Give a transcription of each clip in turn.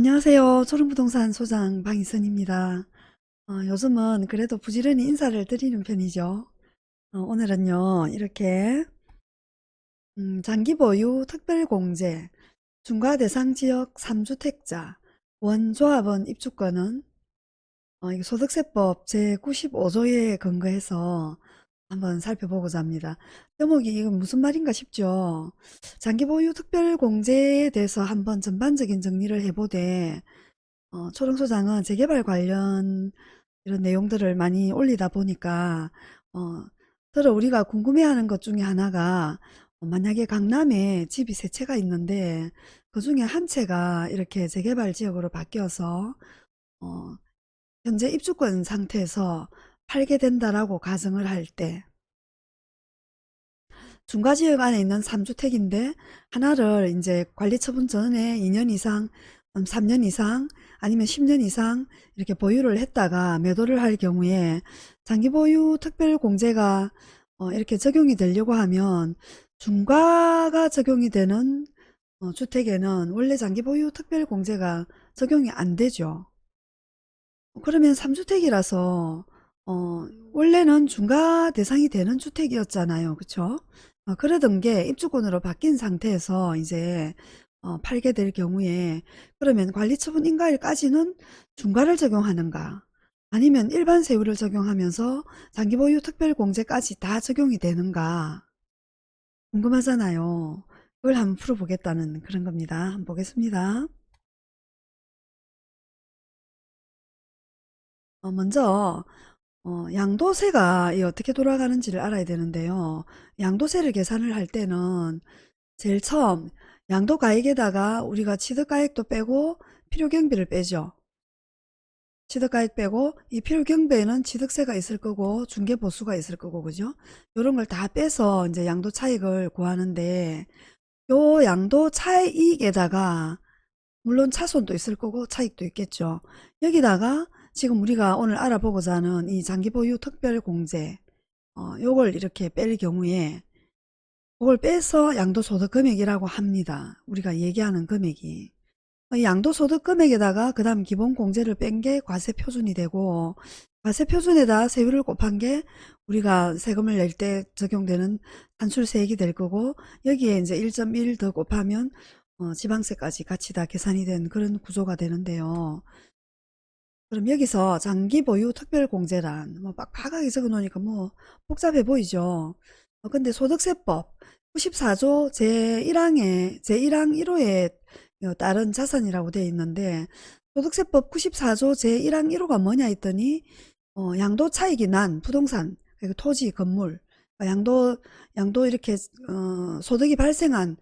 안녕하세요. 초롱부동산 소장 방희선입니다. 어, 요즘은 그래도 부지런히 인사를 드리는 편이죠. 어, 오늘은요, 이렇게 음, 장기보유 특별공제 중과대상지역 3주택자 원조합원 입주권은 어, 소득세법 제95조에 근거해서 한번 살펴보고자 합니다. 제목이 이건 무슨 말인가 싶죠. 장기보유 특별공제에 대해서 한번 전반적인 정리를 해보되 어, 초롱소장은 재개발 관련 이런 내용들을 많이 올리다 보니까 어, 들어 우리가 궁금해하는 것 중에 하나가 어, 만약에 강남에 집이 세 채가 있는데 그 중에 한 채가 이렇게 재개발 지역으로 바뀌어서 어, 현재 입주권 상태에서 팔게 된다라고 가정을 할 때 중과지역 안에 있는 3주택인데 하나를 이제 관리처분 전에 2년 이상, 3년 이상 아니면 10년 이상 이렇게 보유를 했다가 매도를 할 경우에 장기보유 특별공제가 어 이렇게 적용이 되려고 하면 중과가 적용이 되는 어 주택에는 원래 장기보유 특별공제가 적용이 안 되죠. 그러면 3주택이라서 어, 원래는 중과 대상이 되는 주택이었잖아요. 그쵸? 어, 그러던 게 입주권으로 바뀐 상태에서 이제 어, 팔게 될 경우에 그러면 관리처분 인가일까지는 중과를 적용하는가 아니면 일반 세율을 적용하면서 장기보유 특별공제까지 다 적용이 되는가 궁금하잖아요. 그걸 한번 풀어보겠다는 그런 겁니다. 한번 보겠습니다. 어, 먼저 어, 양도세가 이 어떻게 돌아가는지를 알아야 되는데요. 양도세를 계산을 할 때는 제일 처음 양도가액에다가 우리가 취득가액도 빼고 필요경비를 빼죠. 취득가액 빼고 이 필요경비에는 취득세가 있을 거고 중개보수가 있을 거고 그죠? 이런 걸 다 빼서 이제 양도 차익을 구하는데 요 양도 차익에다가 물론 차손도 있을 거고 차익도 있겠죠. 여기다가 지금 우리가 오늘 알아보고자 하는 이 장기보유 특별공제 어, 요걸 이렇게 뺄 경우에 그걸 빼서 양도소득 금액이라고 합니다. 우리가 얘기하는 금액이 어, 양도소득 금액에다가 그 다음 기본공제를 뺀 게 과세표준이 되고 과세표준에다 세율을 곱한 게 우리가 세금을 낼 때 적용되는 단출세액이 될 거고 여기에 이제 1.1 더 곱하면 어, 지방세까지 같이 다 계산이 된 그런 구조가 되는데요. 그럼 여기서 장기 보유 특별공제란 뭐 빡빡하게 적어 놓으니까 뭐 복잡해 보이죠. 어, 근데 소득세법 94조 제1항에 제1항 1호에 따른 자산이라고 되어 있는데 소득세법 94조 제1항 1호가 뭐냐 했더니 어, 양도 차익이 난 부동산 그리고 토지 건물 어, 양도 양도 이렇게 어, 소득이 발생한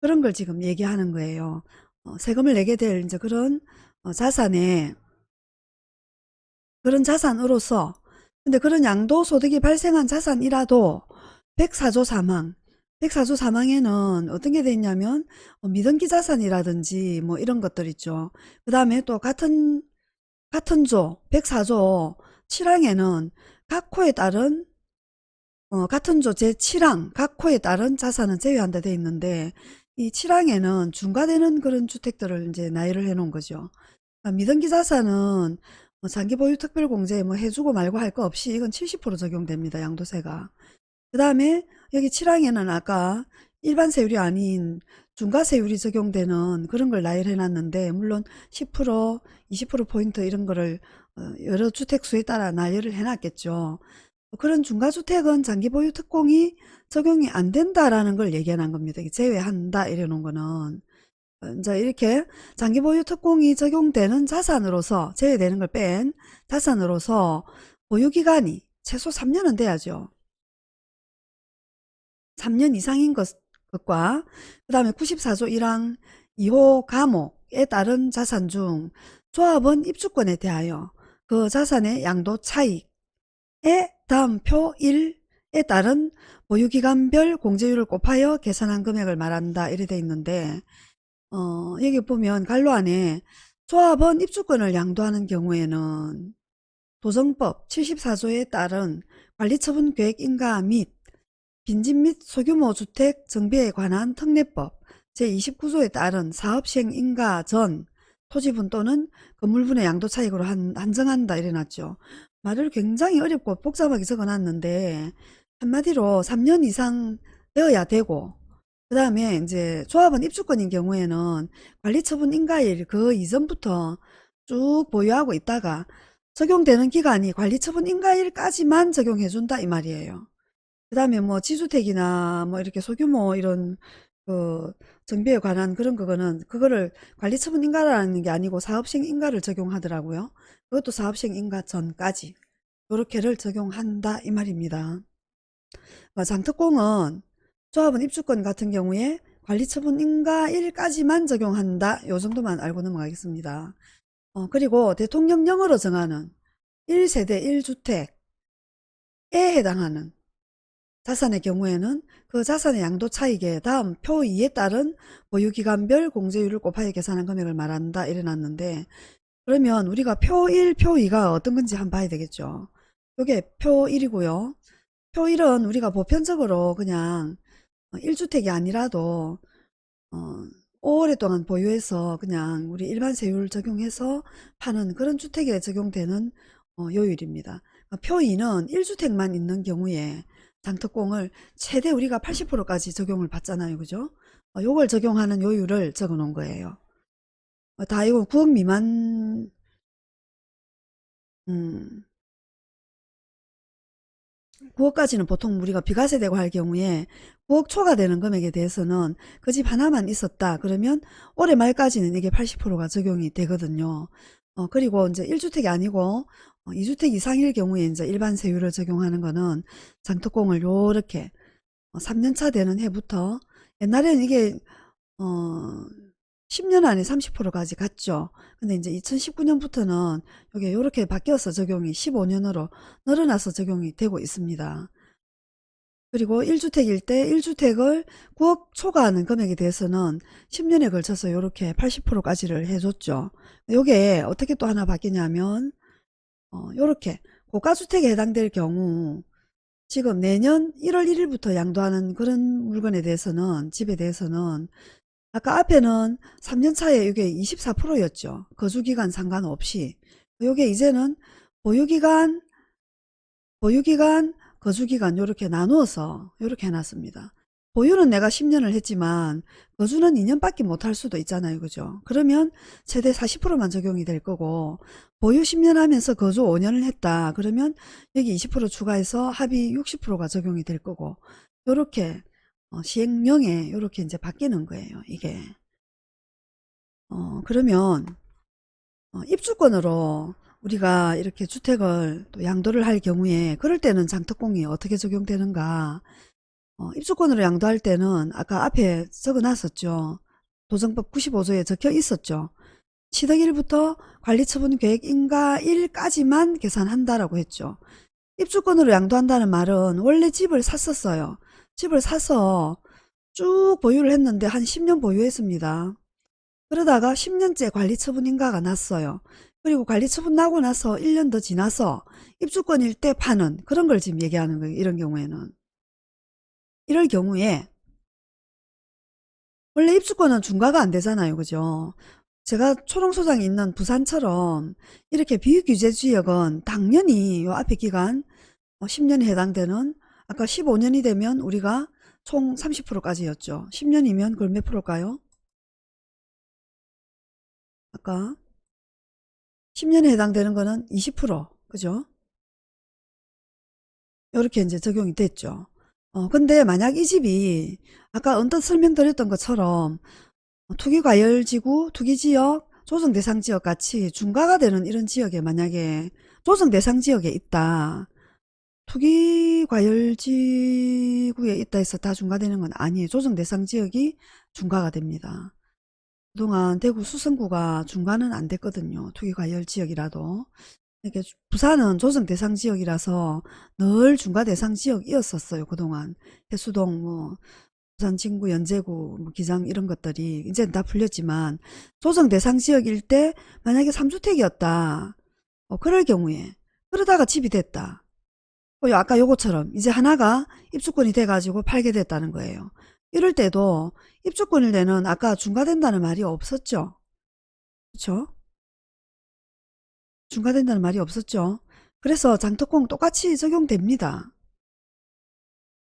그런 걸 지금 얘기하는 거예요. 어, 세금을 내게 될 이제 그런 어, 자산에 그런 자산으로서 근데 그런 양도소득이 발생한 자산이라도 104조 사망 104조 사망에는 어떤 게돼 있냐면 어, 미등기 자산이라든지 뭐 이런 것들 있죠. 그 다음에 또 같은 같은 조 104조 7항에는 각 호에 따른 어, 같은 조 제7항 각 호에 따른 자산은 제외한다 돼 있는데 이 7항에는 중과되는 그런 주택들을 이제 나열을 해 놓은 거죠. 그러니까 미등기 자산은 뭐 장기보유 특별공제 뭐 해주고 말고 할 거 없이 이건 70% 적용됩니다. 양도세가. 그 다음에 여기 7항에는 아까 일반 세율이 아닌 중과세율이 적용되는 그런 걸 나열해 놨는데 물론 10% 20%포인트 이런 거를 어, 여러 주택수에 따라 나열을 해 놨겠죠. 그런 중과주택은 장기보유 특공이 적용이 안 된다라는 걸 놓은 겁니다. 제외한다 이래 놓은 거는. 이제 이렇게 장기 보유 특공이 적용되는 자산으로서 제외되는 걸 뺀 자산으로서 보유기간이 최소 3년은 돼야죠. 3년 이상인 것, 것과 그 다음에 94조 1항 2호 감옥에 따른 자산 중 조합원 입주권에 대하여 그 자산의 양도 차익에 다음 표 1에 따른 보유기간별 공제율을 곱하여 계산한 금액을 말한다 이래 돼 있는데 어, 여기 보면 갈로 안에 조합원 입주권을 양도하는 경우에는 도정법 74조에 따른 관리처분 계획 인가 및 빈집 및 소규모 주택 정비에 관한 특례법 제29조에 따른 사업시행 인가 전 토지분 또는 건물분의 양도 차익으로 한, 한정한다 이래놨죠. 말을 굉장히 어렵고 복잡하게 적어놨는데 한마디로 3년 이상 되어야 되고 그 다음에 이제 조합원 입주권인 경우에는 관리처분 인가일 그 이전부터 쭉 보유하고 있다가 적용되는 기간이 관리처분 인가일까지만 적용해준다 이 말이에요. 그 다음에 뭐 지주택이나 뭐 이렇게 소규모 이런 그 정비에 관한 그런 거는 그거를 관리처분 인가라는 게 아니고 사업시행 인가를 적용하더라고요. 그것도 사업시행 인가 전까지 요렇게를 적용한다 이 말입니다. 어, 장특공은 조합원 입주권 같은 경우에 관리처분 인가 1까지만 적용한다. 요 정도만 알고 넘어가겠습니다. 어, 그리고 대통령령으로 정하는 1세대 1주택에 해당하는 자산의 경우에는 그 자산의 양도 차익에 다음 표 2에 따른 보유기간별 공제율을 곱하여 계산한 금액을 말한다 이래놨는데 그러면 우리가 표 1, 표 2가 어떤 건지 한번 봐야 되겠죠. 이게 표 1이고요. 표 1은 우리가 보편적으로 그냥 1주택이 아니라도 어, 오랫동안 보유해서 그냥 우리 일반 세율 적용해서 파는 그런 주택에 적용되는 어, 요율입니다. 표 2는 1주택만 있는 경우에 장특공을 최대 우리가 80%까지 적용을 받잖아요. 그죠? 어, 요걸 적용하는 요율을 적어 놓은 거예요. 어, 다 이거 9억 미만 음, 9억까지는 보통 우리가 비과세되고 할 경우에 9억 초과 되는 금액에 대해서는 그 집 하나만 있었다 그러면 올해 말까지는 이게 80%가 적용이 되거든요. 어, 그리고 이제 1주택이 아니고 어, 2주택 이상일 경우에 이제 일반 세율을 적용하는 거는 장특공을 요렇게 어, 3년차 되는 해부터 옛날에는 이게 어 10년 안에 30%까지 갔죠. 근데 이제 2019년부터는 이게 이렇게 바뀌어서 적용이 15년으로 늘어나서 적용이 되고 있습니다. 그리고 1주택일 때 1주택을 9억 초과하는 금액에 대해서는 10년에 걸쳐서 이렇게 80%까지를 해줬죠. 이게 어떻게 또 하나 바뀌냐면 어, 이렇게 고가주택에 해당될 경우 지금 내년 1월 1일부터 양도하는 그런 물건에 대해서는 집에 대해서는 아까 앞에는 3년 차에 이게 24%였죠. 거주기간 상관없이. 이게 이제는 보유기간, 보유기간, 거주기간 이렇게 나누어서 이렇게 해놨습니다. 보유는 내가 10년을 했지만 거주는 2년밖에 못할 수도 있잖아요. 그죠? 그러면 최대 40%만 적용이 될 거고 보유 10년 하면서 거주 5년을 했다. 그러면 여기 20% 추가해서 합의 60%가 적용이 될 거고 이렇게 어, 시행령에 이렇게 이제 바뀌는 거예요. 이게. 어, 그러면 어, 입주권으로 우리가 이렇게 주택을 또 양도를 할 경우에 그럴 때는 장특공이 어떻게 적용되는가 어, 입주권으로 양도할 때는 아까 앞에 적어 놨었죠. 도정법 95조에 적혀 있었죠. 취득일부터 관리처분 계획 인가일까지만 계산한다라고 했죠. 입주권으로 양도한다는 말은 원래 집을 샀었어요. 집을 사서 쭉 보유를 했는데 한 10년 보유했습니다. 그러다가 10년째 관리처분 인가가 났어요. 그리고 관리처분 나고 나서 1년 더 지나서 입주권일 때 파는 그런 걸 지금 얘기하는 거예요. 이런 경우에는. 이럴 경우에 원래 입주권은 중과가 안 되잖아요. 그죠? 제가 초롱소장이 있는 부산처럼 이렇게 비규제지역은 당연히 요 앞에 기간 10년에 어, 해당되는 아까 15년이 되면 우리가 총 30%까지였죠. 10년이면 그걸 몇 프로일까요? 아까 10년에 해당되는 거는 20% 그죠? 이렇게 이제 적용이 됐죠. 어, 근데 만약 이 집이 아까 언뜻 설명드렸던 것처럼 투기과열지구, 투기지역, 조정대상지역 같이 중과가 되는 이런 지역에 만약에 조정대상지역에 있다. 투기과열지구에 있다 해서 다 중과되는 건 아니에요. 조정대상 지역이 중과가 됩니다. 그동안 대구 수성구가 중과는 안 됐거든요. 투기과열지역이라도. 이게 부산은 조정대상 지역이라서 늘 중과대상 지역이었었어요. 그동안 해수동, 뭐 부산 진구, 연제구, 뭐 기장 이런 것들이 이제는 다 풀렸지만 조정대상 지역일 때 만약에 3주택이었다. 어, 그럴 경우에 그러다가 집이 됐다. 어, 아까 요거처럼 이제 하나가 입주권이 돼가지고 팔게 됐다는 거예요. 이럴 때도 입주권일 때는 아까 중과된다는 말이 없었죠. 그쵸? 중과된다는 말이 없었죠. 그래서 장특공 똑같이 적용됩니다.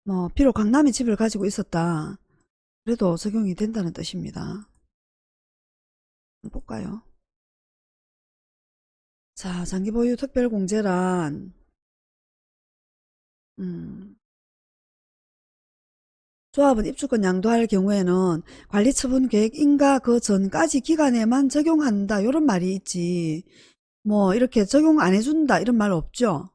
뭐 비록 강남이 집을 가지고 있었다. 그래도 적용이 된다는 뜻입니다. 볼까요? 자, 장기보유 특별공제란 음, 조합은 입주권 양도할 경우에는 관리처분 계획 인가 그 전까지 기간에만 적용한다. 이런 말이 있지. 뭐 이렇게 적용 안 해준다 이런 말 없죠?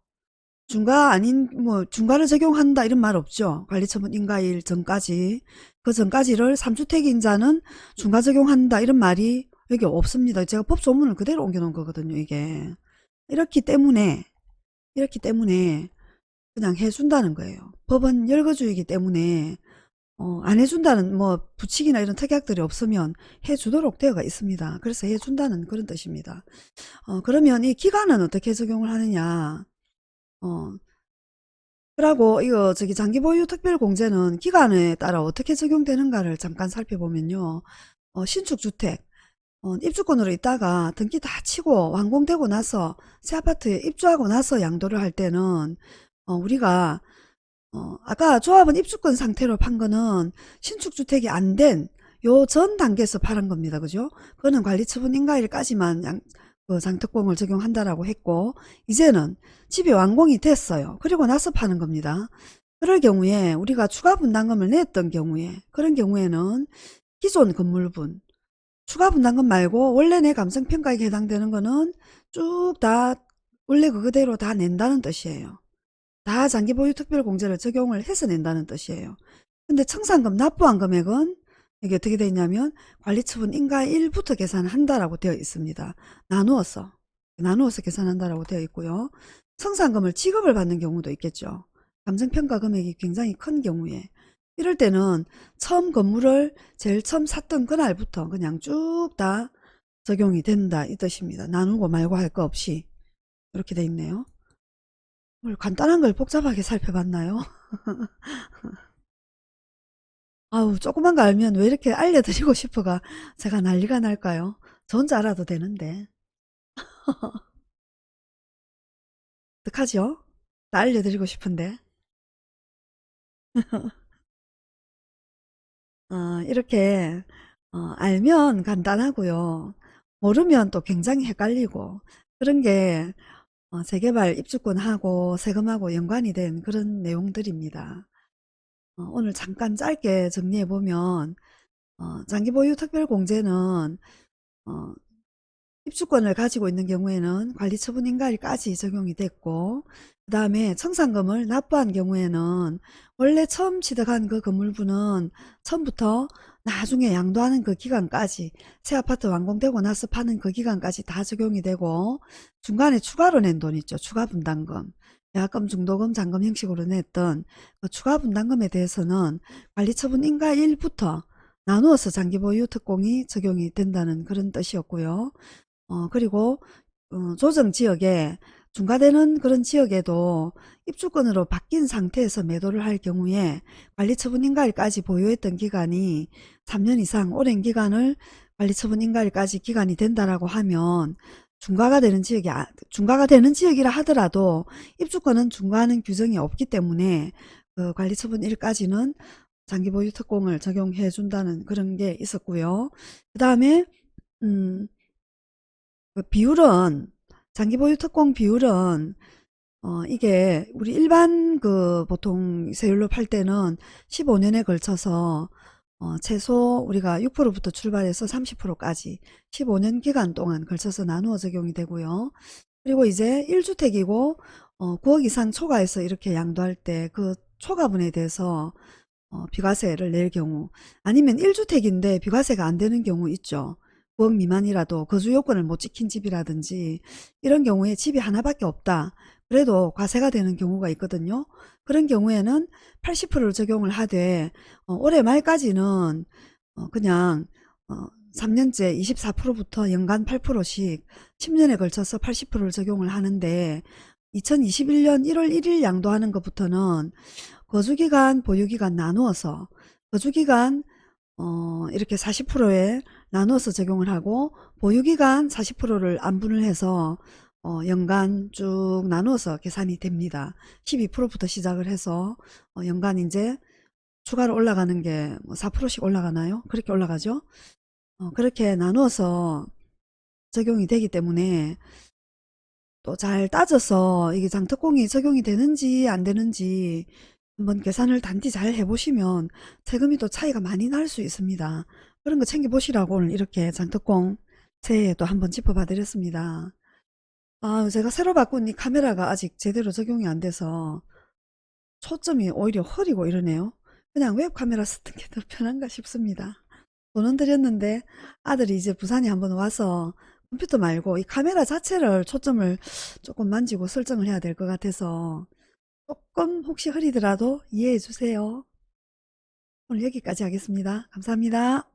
중과 아닌 뭐 중과를 적용한다 이런 말 없죠? 관리처분 인가일 전까지. 그 전까지를 3주택인자는 중과 적용한다 이런 말이 여기 없습니다. 제가 법조문을 그대로 옮겨 놓은 거거든요 이게. 이렇기 때문에 이렇기 때문에 그냥 해준다는 거예요 법은 열거주의이기 때문에 어, 안 해준다는 뭐 부칙이나 이런 특약들이 없으면 해주도록 되어가 있습니다. 그래서 해준다는 그런 뜻입니다. 어, 그러면 이 기간은 어떻게 적용을 하느냐? 어, 그러고 이거 저기 장기 보유 특별 공제는 기간에 따라 어떻게 적용되는가를 잠깐 살펴보면요. 어, 신축 주택 어, 입주권으로 있다가 등기 다 치고 완공되고 나서 새 아파트에 입주하고 나서 양도를 할 때는 어, 우리가 어, 아까 조합은 입주권 상태로 판 거는 신축주택이 안 된 요 전 단계에서 팔은 겁니다. 그죠? 그거는 관리처분 인가일까지만 양, 그 장특공을 적용한다라고 했고 이제는 집이 완공이 됐어요. 그리고 나서 파는 겁니다. 그럴 경우에 우리가 추가 분담금을 냈던 경우에 그런 경우에는 기존 건물분 추가 분담금 말고 원래 내 감성평가에 해당되는 거는 쭉 다 원래 그대로 다 낸다는 뜻이에요. 다 장기보유 특별공제를 적용을 해서 낸다는 뜻이에요. 근데 청산금 납부한 금액은 이게 어떻게 되어 있냐면 관리처분 인가일부터 계산한다라고 되어 있습니다. 나누어서 나누어서 계산한다라고 되어 있고요. 청산금을 지급을 받는 경우도 있겠죠. 감정평가 금액이 굉장히 큰 경우에 이럴 때는 처음 건물을 제일 처음 샀던 그날부터 그냥 쭉 다 적용이 된다 이 뜻입니다. 나누고 말고 할 거 없이 이렇게 돼 있네요. 오늘 간단한 걸 복잡하게 살펴봤나요? 아우 조그만 거 알면 왜 이렇게 알려드리고 싶어가 제가 난리가 날까요? 저 혼자 알아도 되는데 어떡하죠? 다 알려드리고 싶은데 어, 이렇게 어, 알면 간단하고요 모르면 또 굉장히 헷갈리고 그런 게 어, 재개발 입주권하고 세금하고 연관이 된 그런 내용들입니다. 어, 오늘 잠깐 짧게 정리해보면 어, 장기보유 특별공제는 어, 입주권을 가지고 있는 경우에는 관리처분 인가일까지 적용이 됐고 그 다음에 청산금을 납부한 경우에는 원래 처음 취득한 그 건물분은 처음부터 나중에 양도하는 그 기간까지 새 아파트 완공되고 나서 파는 그 기간까지 다 적용이 되고 중간에 추가로 낸 돈 있죠. 추가 분담금. 야금, 중도금, 잔금 형식으로 냈던 그 추가 분담금에 대해서는 관리처분 인가일부터 나누어서 장기보유 특공이 적용이 된다는 그런 뜻이었고요. 어, 그리고 어, 조정 지역에 중과되는 그런 지역에도 입주권으로 바뀐 상태에서 매도를 할 경우에 관리처분 인가일까지 보유했던 기간이 3년 이상 오랜 기간을 관리처분 인가일까지 기간이 된다라고 하면 중과가 되는 지역이 아, 중과가 되는 지역이라 하더라도 입주권은 중과하는 규정이 없기 때문에 그 관리처분 일까지는 장기 보유 특공을 적용해 준다는 그런 게 있었고요. 그 다음에 음, 그 비율은 장기 보유 특공 비율은 어 이게 우리 일반 그 보통 세율로 팔 때는 15년에 걸쳐서 어 최소 우리가 6%부터 출발해서 30%까지 15년 기간 동안 걸쳐서 나누어 적용이 되고요. 그리고 이제 1주택이고 어 9억 이상 초과해서 이렇게 양도할 때 그 초과분에 대해서 어 비과세를 낼 경우 아니면 1주택인데 비과세가 안 되는 경우 있죠. 9억 미만이라도 거주 요건을 못 지킨 집이라든지 이런 경우에 집이 하나밖에 없다. 그래도 과세가 되는 경우가 있거든요. 그런 경우에는 80%를 적용을 하되 어, 올해 말까지는 어, 그냥 어, 3년째 24%부터 연간 8%씩 10년에 걸쳐서 80%를 적용을 하는데 2021년 1월 1일 양도하는 것부터는 거주기간, 보유기간 나누어서 거주기간 어, 이렇게 40%에 나눠서 적용을 하고 보유기간 40%를 안분을 해서 어, 연간 쭉 나눠서 계산이 됩니다. 12%부터 시작을 해서 어, 연간 이제 추가로 올라가는 게 4%씩 올라가나요? 그렇게 올라가죠? 어, 그렇게 나누어서 적용이 되기 때문에 또 잘 따져서 이게 장특공이 적용이 되는지 안 되는지 한번 계산을 단디 잘 해보시면 세금이 또 차이가 많이 날 수 있습니다. 그런 거 챙겨보시라고 오늘 이렇게 장특공 새해에 또 한번 짚어봐 드렸습니다. 아, 제가 새로 바꾼 이 카메라가 아직 제대로 적용이 안 돼서 초점이 오히려 흐리고 이러네요. 그냥 웹카메라 쓰는 게 더 편한가 싶습니다. 돈은 들였는데 아들이 이제 부산에 한번 와서 컴퓨터 말고 이 카메라 자체를 초점을 조금 만지고 설정을 해야 될 것 같아서 조금 혹시 흐리더라도 이해해 주세요. 오늘 여기까지 하겠습니다. 감사합니다.